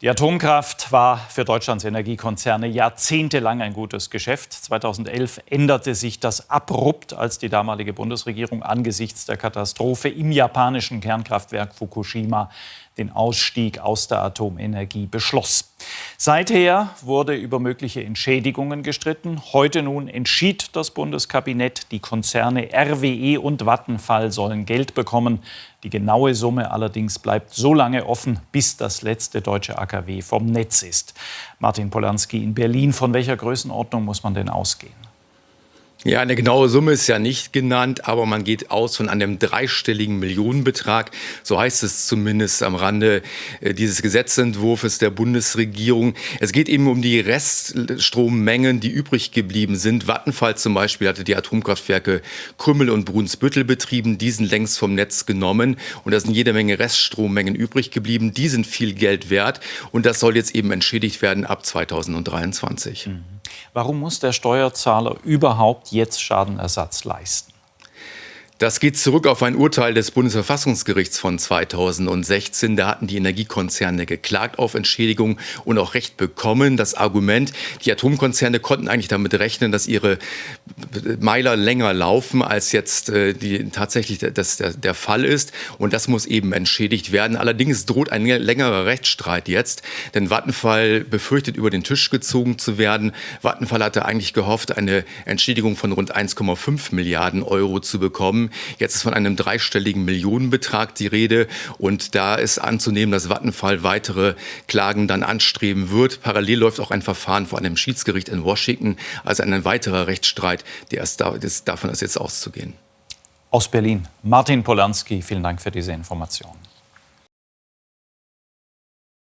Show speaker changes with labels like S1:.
S1: Die Atomkraft war für Deutschlands Energiekonzerne jahrzehntelang ein gutes Geschäft. 2011 änderte sich das abrupt, als die damalige Bundesregierung angesichts der Katastrophe im japanischen Kernkraftwerk Fukushima den Ausstieg aus der Atomenergie beschloss. Seither wurde über mögliche Entschädigungen gestritten. Heute nun entschied das Bundeskabinett, die Konzerne RWE und Vattenfall sollen Geld bekommen. Die genaue Summe allerdings bleibt so lange offen, bis das letzte deutsche AKW vom Netz ist. Martin Polanski in Berlin, von welcher Größenordnung muss man denn ausgehen?
S2: Ja, eine genaue Summe ist ja nicht genannt, aber man geht aus von einem dreistelligen Millionenbetrag. So heißt es zumindest am Rande äh, dieses Gesetzentwurfs der Bundesregierung. Es geht eben um die Reststrommengen, die übrig geblieben sind. Vattenfall zum Beispiel hatte die Atomkraftwerke Krümmel und Brunsbüttel betrieben, diesen längst vom Netz genommen. Und da sind jede Menge Reststrommengen übrig geblieben. Die sind viel Geld wert. Und das soll jetzt eben entschädigt werden ab 2023. Mhm.
S1: Warum muss der Steuerzahler überhaupt jetzt Schadenersatz leisten?
S2: Das geht zurück auf ein Urteil des Bundesverfassungsgerichts von 2016. Da hatten die Energiekonzerne geklagt auf Entschädigung und auch Recht bekommen. Das Argument, die Atomkonzerne konnten eigentlich damit rechnen, dass ihre Meiler länger laufen, als jetzt äh, die, tatsächlich das, der, der Fall ist. Und das muss eben entschädigt werden. Allerdings droht ein längerer Rechtsstreit jetzt, denn Vattenfall befürchtet, über den Tisch gezogen zu werden. Vattenfall hatte eigentlich gehofft, eine Entschädigung von rund 1,5 Milliarden Euro zu bekommen. Jetzt ist von einem dreistelligen Millionenbetrag die Rede. Und da ist anzunehmen, dass Vattenfall weitere Klagen dann anstreben wird. Parallel läuft auch ein Verfahren vor einem Schiedsgericht in Washington. Also ein weiterer Rechtsstreit, der ist da, davon ist jetzt auszugehen.
S1: Aus Berlin. Martin Polanski, vielen Dank für diese Informationen.